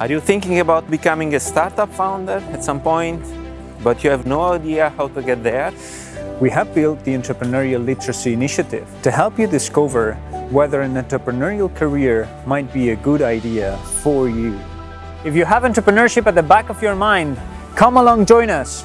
Are you thinking about becoming a startup founder at some point, but you have no idea how to get there? We have built the Entrepreneurial Literacy Initiative to help you discover whether an entrepreneurial career might be a good idea for you. If you have entrepreneurship at the back of your mind, come along join us